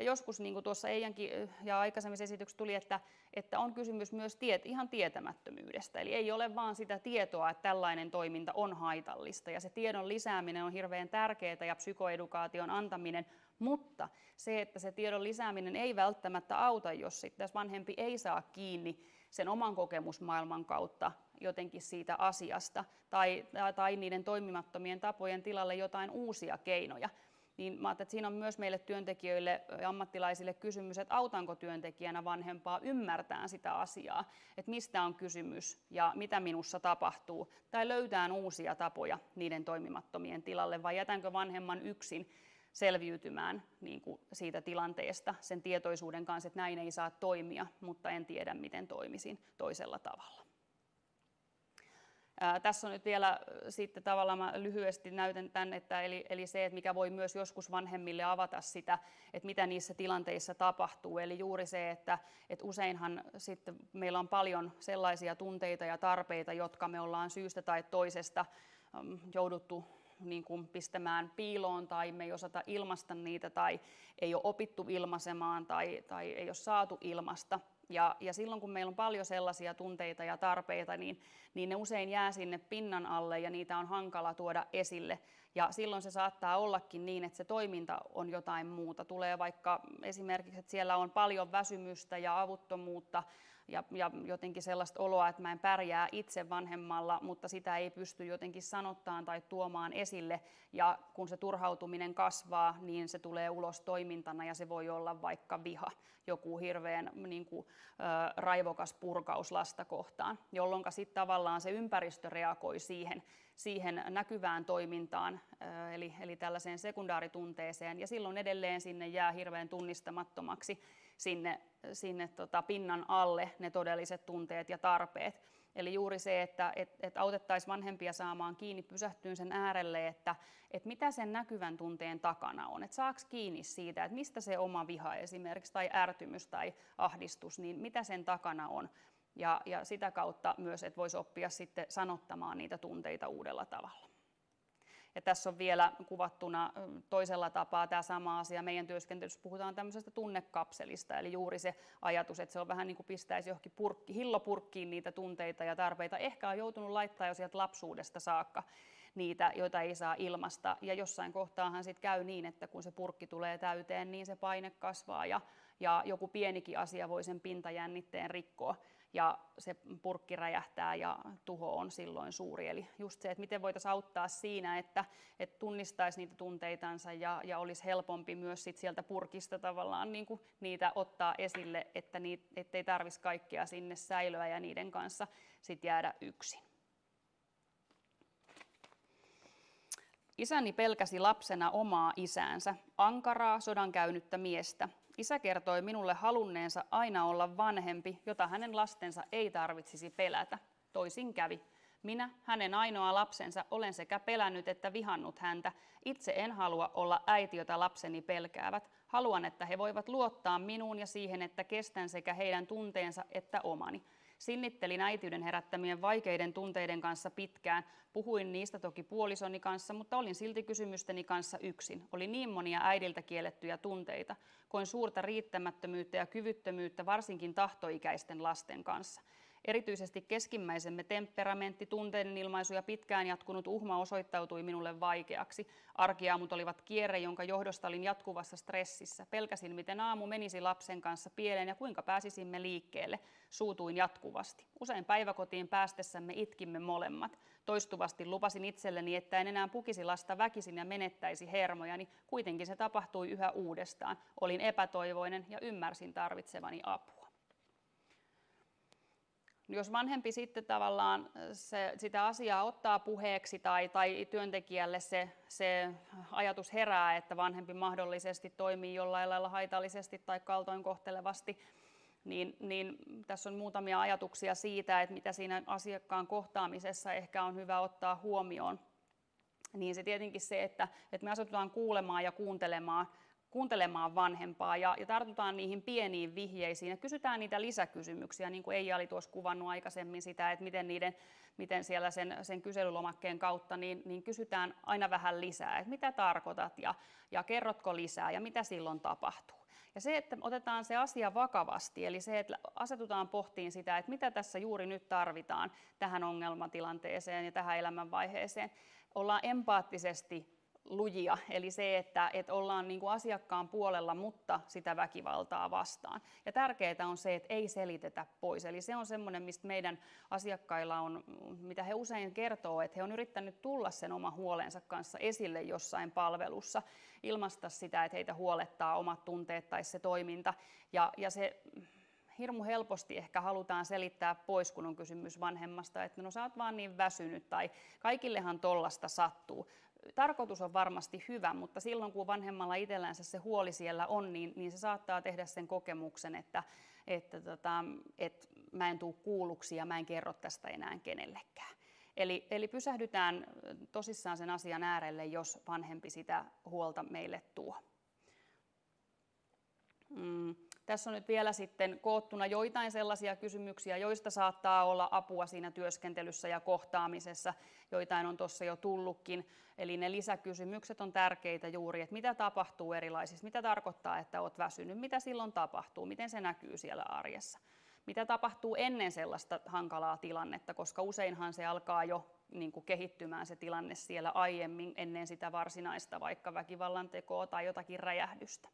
Ja joskus, niin kuin tuossa Eijankin ja aikaisemmissa esityksissä tuli, että, että on kysymys myös tiet, ihan tietämättömyydestä. Eli ei ole vaan sitä tietoa, että tällainen toiminta on haitallista. Ja se tiedon lisääminen on hirveän tärkeää ja psykoedukaation antaminen mutta se, että se tiedon lisääminen ei välttämättä auta, jos sitten vanhempi ei saa kiinni sen oman kokemusmaailman kautta jotenkin siitä asiasta tai, tai niiden toimimattomien tapojen tilalle jotain uusia keinoja. Niin mä että siinä on myös meille työntekijöille ja ammattilaisille kysymys, että autanko työntekijänä vanhempaa ymmärtää sitä asiaa, että mistä on kysymys ja mitä minussa tapahtuu, tai löytää uusia tapoja niiden toimimattomien tilalle, vai jätänkö vanhemman yksin selviytymään niin kuin siitä tilanteesta sen tietoisuuden kanssa, että näin ei saa toimia, mutta en tiedä, miten toimisin toisella tavalla. Ää, tässä on nyt vielä sitten tavallaan mä lyhyesti näytän tämän, että eli, eli se, että mikä voi myös joskus vanhemmille avata sitä, että mitä niissä tilanteissa tapahtuu. Eli juuri se, että, että useinhan sitten meillä on paljon sellaisia tunteita ja tarpeita, jotka me ollaan syystä tai toisesta jouduttu niin kuin pistämään piiloon tai me ei osata ilmasta niitä tai ei ole opittu ilmaisemaan tai, tai ei ole saatu ilmasta. Ja, ja silloin kun meillä on paljon sellaisia tunteita ja tarpeita, niin, niin ne usein jää sinne pinnan alle ja niitä on hankala tuoda esille. Ja silloin se saattaa ollakin niin, että se toiminta on jotain muuta. Tulee vaikka esimerkiksi, että siellä on paljon väsymystä ja avuttomuutta ja, ja jotenkin sellaista oloa, että mä en pärjää itse vanhemmalla, mutta sitä ei pysty jotenkin sanottaan tai tuomaan esille. Ja kun se turhautuminen kasvaa, niin se tulee ulos toimintana ja se voi olla vaikka viha, joku hirveän niin kuin, äh, raivokas purkaus lasta kohtaan, jolloin sitten tavallaan se ympäristö reagoi siihen, siihen näkyvään toimintaan, eli, eli tällaiseen sekundaaritunteeseen, ja silloin edelleen sinne jää hirveän tunnistamattomaksi sinne, sinne tota pinnan alle ne todelliset tunteet ja tarpeet. Eli juuri se, että et, et autettaisiin vanhempia saamaan kiinni, pysähtyyn sen äärelle, että et mitä sen näkyvän tunteen takana on. Että saaks kiinni siitä, että mistä se oma viha esimerkiksi, tai ärtymys tai ahdistus, niin mitä sen takana on. Ja, ja sitä kautta myös, että voisi oppia sitten sanottamaan niitä tunteita uudella tavalla. Ja tässä on vielä kuvattuna toisella tapaa tämä sama asia meidän työskentelyssä. Puhutaan tämmöisestä tunnekapselista, eli juuri se ajatus, että se on vähän niin kuin pistäisi johonkin purkki, hillopurkkiin niitä tunteita ja tarpeita. Ehkä on joutunut laittaa jo sieltä lapsuudesta saakka niitä, joita ei saa ilmasta. Ja jossain kohtaahan sitten käy niin, että kun se purkki tulee täyteen, niin se paine kasvaa ja, ja joku pienikin asia voi sen pintajännitteen rikkoa ja se purkki räjähtää ja tuho on silloin suuri. Eli just se, että miten voitaisiin auttaa siinä, että, että tunnistaisi niitä tunteitansa ja, ja olisi helpompi myös sit sieltä purkista tavallaan niin kuin niitä ottaa esille, että niitä, ettei tarvitsisi kaikkea sinne säilöä ja niiden kanssa sit jäädä yksin. Isäni pelkäsi lapsena omaa isäänsä, ankaraa sodan käynyttä miestä, Isä kertoi minulle halunneensa aina olla vanhempi, jota hänen lastensa ei tarvitsisi pelätä. Toisin kävi. Minä, hänen ainoa lapsensa, olen sekä pelännyt että vihannut häntä. Itse en halua olla äiti, jota lapseni pelkäävät. Haluan, että he voivat luottaa minuun ja siihen, että kestän sekä heidän tunteensa että omani. Sinnittelin äitiyden herättämien vaikeiden tunteiden kanssa pitkään. Puhuin niistä toki puolisoni kanssa, mutta olin silti kysymysteni kanssa yksin. Oli niin monia äidiltä kiellettyjä tunteita. Koin suurta riittämättömyyttä ja kyvyttömyyttä varsinkin tahtoikäisten lasten kanssa. Erityisesti keskimmäisemme temperamentti, tunteiden ilmaisu ja pitkään jatkunut uhma osoittautui minulle vaikeaksi. Arkiaamut olivat kierre, jonka johdosta olin jatkuvassa stressissä. Pelkäsin, miten aamu menisi lapsen kanssa pieleen ja kuinka pääsisimme liikkeelle. Suutuin jatkuvasti. Usein päiväkotiin päästessämme itkimme molemmat. Toistuvasti lupasin itselleni, että en enää pukisi lasta väkisin ja menettäisi hermojani. Kuitenkin se tapahtui yhä uudestaan. Olin epätoivoinen ja ymmärsin tarvitsevani apua. Jos vanhempi sitten tavallaan se, sitä asiaa ottaa puheeksi tai, tai työntekijälle se, se ajatus herää, että vanhempi mahdollisesti toimii jollain lailla haitallisesti tai kaltoinkohtelevasti, niin, niin tässä on muutamia ajatuksia siitä, että mitä siinä asiakkaan kohtaamisessa ehkä on hyvä ottaa huomioon. Niin se tietenkin se, että, että me asetutaan kuulemaan ja kuuntelemaan kuuntelemaan vanhempaa ja, ja tartutaan niihin pieniin vihjeisiin ja kysytään niitä lisäkysymyksiä, niin kuin Eija oli tuossa kuvannut aikaisemmin sitä, että miten, niiden, miten siellä sen, sen kyselylomakkeen kautta, niin, niin kysytään aina vähän lisää, että mitä tarkoitat ja, ja kerrotko lisää ja mitä silloin tapahtuu. Ja se, että otetaan se asia vakavasti, eli se, että asetutaan pohtiin sitä, että mitä tässä juuri nyt tarvitaan tähän ongelmatilanteeseen ja tähän elämänvaiheeseen, ollaan empaattisesti lujia, eli se, että, että ollaan niin kuin asiakkaan puolella, mutta sitä väkivaltaa vastaan. Ja tärkeää on se, että ei selitetä pois. Eli se on semmoinen, mistä meidän asiakkailla on, mitä he usein kertoo, että he on yrittänyt tulla sen oma huolensa kanssa esille jossain palvelussa, ilmaista sitä, että heitä huolettaa omat tunteet tai se toiminta. Ja, ja se hirmu helposti ehkä halutaan selittää pois, kun on kysymys vanhemmasta, että no sä oot vaan niin väsynyt tai kaikillehan tollasta sattuu tarkoitus on varmasti hyvä, mutta silloin kun vanhemmalla itsellänsä se huoli siellä on, niin, niin se saattaa tehdä sen kokemuksen, että, että, tota, että mä en tule kuulluksi ja mä en kerro tästä enää kenellekään. Eli, eli pysähdytään tosissaan sen asian äärelle, jos vanhempi sitä huolta meille tuo. Mm. Tässä on nyt vielä sitten koottuna joitain sellaisia kysymyksiä, joista saattaa olla apua siinä työskentelyssä ja kohtaamisessa. Joitain on tuossa jo tullutkin. Eli ne lisäkysymykset on tärkeitä juuri, että mitä tapahtuu erilaisissa, mitä tarkoittaa, että olet väsynyt, mitä silloin tapahtuu, miten se näkyy siellä arjessa. Mitä tapahtuu ennen sellaista hankalaa tilannetta, koska useinhan se alkaa jo niin kuin kehittymään se tilanne siellä aiemmin ennen sitä varsinaista vaikka väkivallan tekoa tai jotakin räjähdystä.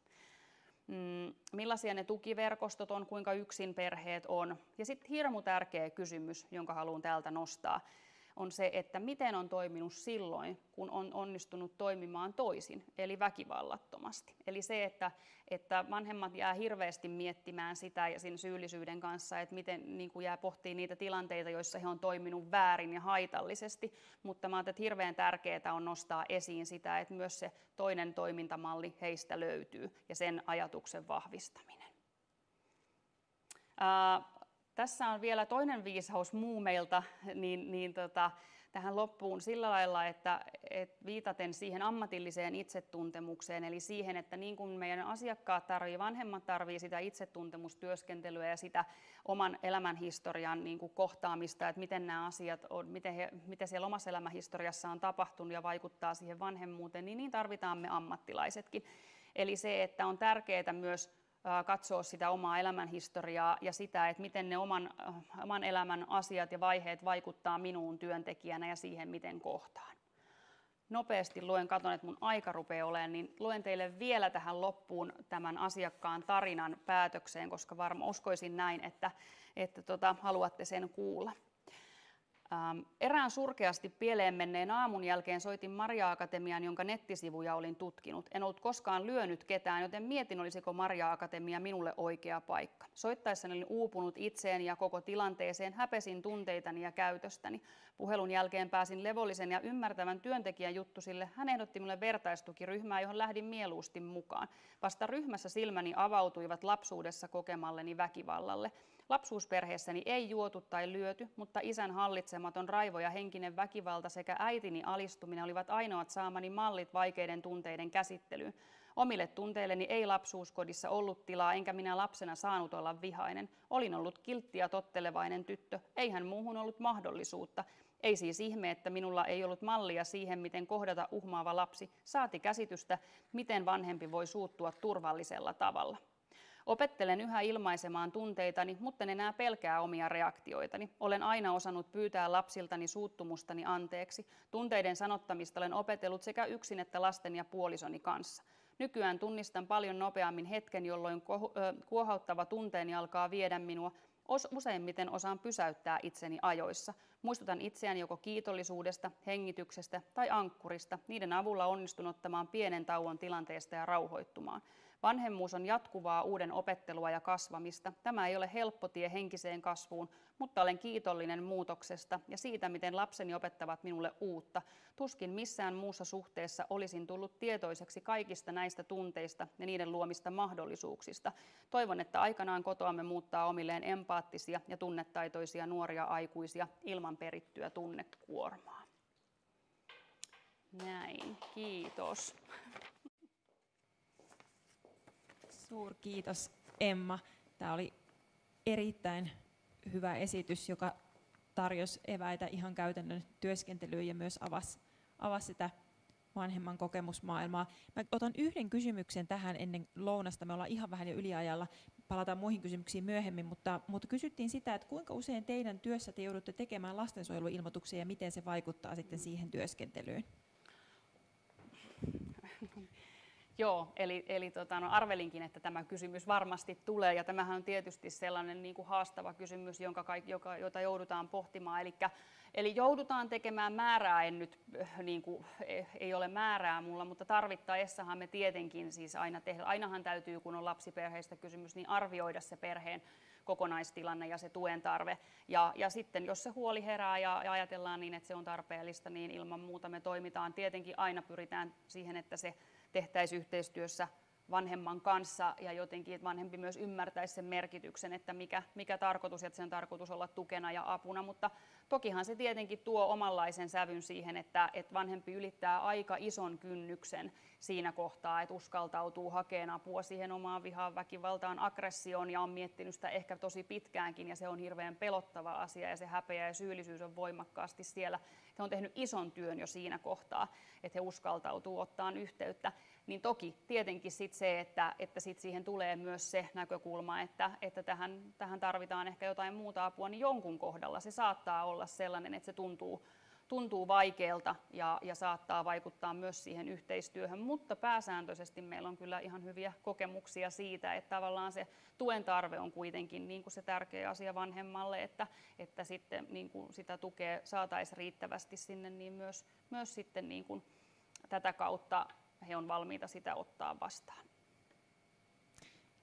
Mm, millaisia ne tukiverkostot on, kuinka yksin perheet on. Ja sitten hirmu tärkeä kysymys, jonka haluan täältä nostaa, on se, että miten on toiminut silloin, kun on onnistunut toimimaan toisin, eli väkivallattomasti. Eli se, että, että vanhemmat jää hirveästi miettimään sitä ja siinä syyllisyyden kanssa, että miten niin kuin jää pohtii niitä tilanteita, joissa he on toiminut väärin ja haitallisesti, mutta mä että hirveän tärkeää on nostaa esiin sitä, että myös se toinen toimintamalli heistä löytyy ja sen ajatuksen vahvistaminen. Tässä on vielä toinen viisaus muumeilta niin, niin tota, tähän loppuun sillä lailla, että, että viitaten siihen ammatilliseen itsetuntemukseen, eli siihen, että niin kuin meidän asiakkaat tarvii, vanhemmat tarvii sitä itsetuntemustyöskentelyä ja sitä oman elämänhistorian niin kuin kohtaamista, että miten nämä asiat on, miten, he, miten siellä omassa elämänhistoriassa on tapahtunut ja vaikuttaa siihen vanhemmuuteen, niin niin tarvitaan me ammattilaisetkin. Eli se, että on tärkeää myös katsoa sitä omaa elämänhistoriaa ja sitä, että miten ne oman, oman elämän asiat ja vaiheet vaikuttaa minuun työntekijänä ja siihen, miten kohtaan. Nopeasti luen, katon, että mun aika rupeaa olemaan, niin luen teille vielä tähän loppuun tämän asiakkaan tarinan päätökseen, koska varmaan uskoisin näin, että, että tota, haluatte sen kuulla. Ähm, erään surkeasti pieleen menneen aamun jälkeen soitin Maria Akatemian, jonka nettisivuja olin tutkinut. En ollut koskaan lyönyt ketään, joten mietin, olisiko Maria Akatemia minulle oikea paikka. Soittaessani olin uupunut itseen ja koko tilanteeseen, häpesin tunteitani ja käytöstäni. Puhelun jälkeen pääsin levollisen ja ymmärtävän työntekijän juttusille. Hän ehdotti minulle vertaistukiryhmää, johon lähdin mieluusti mukaan. Vasta ryhmässä silmäni avautuivat lapsuudessa kokemalleni väkivallalle. Lapsuusperheessäni ei juotu tai lyöty, mutta isän hallitsematon raivo ja henkinen väkivalta sekä äitini alistuminen olivat ainoat saamani mallit vaikeiden tunteiden käsittelyyn. Omille tunteilleni ei lapsuuskodissa ollut tilaa, enkä minä lapsena saanut olla vihainen. Olin ollut kiltti ja tottelevainen tyttö, eihän muuhun ollut mahdollisuutta. Ei siis ihme, että minulla ei ollut mallia siihen, miten kohdata uhmaava lapsi, saati käsitystä, miten vanhempi voi suuttua turvallisella tavalla. Opettelen yhä ilmaisemaan tunteitani, mutta en enää pelkää omia reaktioitani. Olen aina osannut pyytää lapsiltani suuttumustani anteeksi. Tunteiden sanottamista olen opetellut sekä yksin että lasten ja puolisoni kanssa. Nykyään tunnistan paljon nopeammin hetken, jolloin kuohauttava tunteeni alkaa viedä minua. Useimmiten osaan pysäyttää itseni ajoissa. Muistutan itseäni joko kiitollisuudesta, hengityksestä tai ankkurista. Niiden avulla onnistun ottamaan pienen tauon tilanteesta ja rauhoittumaan. Vanhemmuus on jatkuvaa uuden opettelua ja kasvamista. Tämä ei ole helppo tie henkiseen kasvuun, mutta olen kiitollinen muutoksesta ja siitä, miten lapseni opettavat minulle uutta. Tuskin missään muussa suhteessa olisin tullut tietoiseksi kaikista näistä tunteista ja niiden luomista mahdollisuuksista. Toivon, että aikanaan kotoamme muuttaa omilleen empaattisia ja tunnetaitoisia nuoria aikuisia ilman perittyä tunnekuormaa. Näin, kiitos. Suurkiitos Emma. Tämä oli erittäin hyvä esitys, joka tarjosi eväitä ihan käytännön työskentelyyn ja myös avasi, avasi sitä vanhemman kokemusmaailmaa. Mä otan yhden kysymyksen tähän ennen lounasta. Me ollaan ihan vähän jo yliajalla. Palataan muihin kysymyksiin myöhemmin, mutta, mutta kysyttiin sitä, että kuinka usein teidän työssä te joudutte tekemään lastensuojeluilmoituksia ja miten se vaikuttaa sitten siihen työskentelyyn? Joo, eli, eli tota, no arvelinkin, että tämä kysymys varmasti tulee, ja tämähän on tietysti sellainen niin kuin haastava kysymys, jonka, joka, jota joudutaan pohtimaan. Elikkä, eli joudutaan tekemään määrää, en nyt, äh, niin kuin, eh, ei ole määrää mulla, mutta tarvittaessahan me tietenkin siis aina tehdä, ainahan täytyy, kun on lapsiperheistä kysymys, niin arvioida se perheen kokonaistilanne ja se tuen tarve. Ja, ja sitten jos se huoli herää ja, ja ajatellaan niin, että se on tarpeellista, niin ilman muuta me toimitaan. Tietenkin aina pyritään siihen, että se tehtäisiin yhteistyössä vanhemman kanssa ja jotenkin, että vanhempi myös ymmärtäisi sen merkityksen, että mikä, mikä tarkoitus, että sen tarkoitus olla tukena ja apuna, mutta tokihan se tietenkin tuo omanlaisen sävyn siihen, että, että vanhempi ylittää aika ison kynnyksen siinä kohtaa, että uskaltautuu hakemaan apua siihen omaan vihaan, väkivaltaan, aggressioon ja on miettinyt sitä ehkä tosi pitkäänkin ja se on hirveän pelottava asia ja se häpeä ja syyllisyys on voimakkaasti siellä. He on tehnyt ison työn jo siinä kohtaa, että he uskaltautuu ottaa yhteyttä. Niin toki tietenkin sit se, että, että sit siihen tulee myös se näkökulma, että, että tähän, tähän tarvitaan ehkä jotain muuta apua, niin jonkun kohdalla se saattaa olla sellainen, että se tuntuu, tuntuu vaikealta ja, ja saattaa vaikuttaa myös siihen yhteistyöhön, mutta pääsääntöisesti meillä on kyllä ihan hyviä kokemuksia siitä, että tavallaan se tuen tarve on kuitenkin niin kuin se tärkeä asia vanhemmalle, että, että sitten niin kuin sitä tukea saataisiin riittävästi sinne, niin myös, myös sitten niin kuin tätä kautta he on valmiita sitä ottaa vastaan.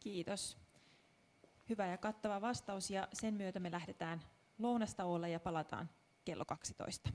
Kiitos. Hyvä ja kattava vastaus ja sen myötä me lähdetään lounastauolle ja palataan kello 12.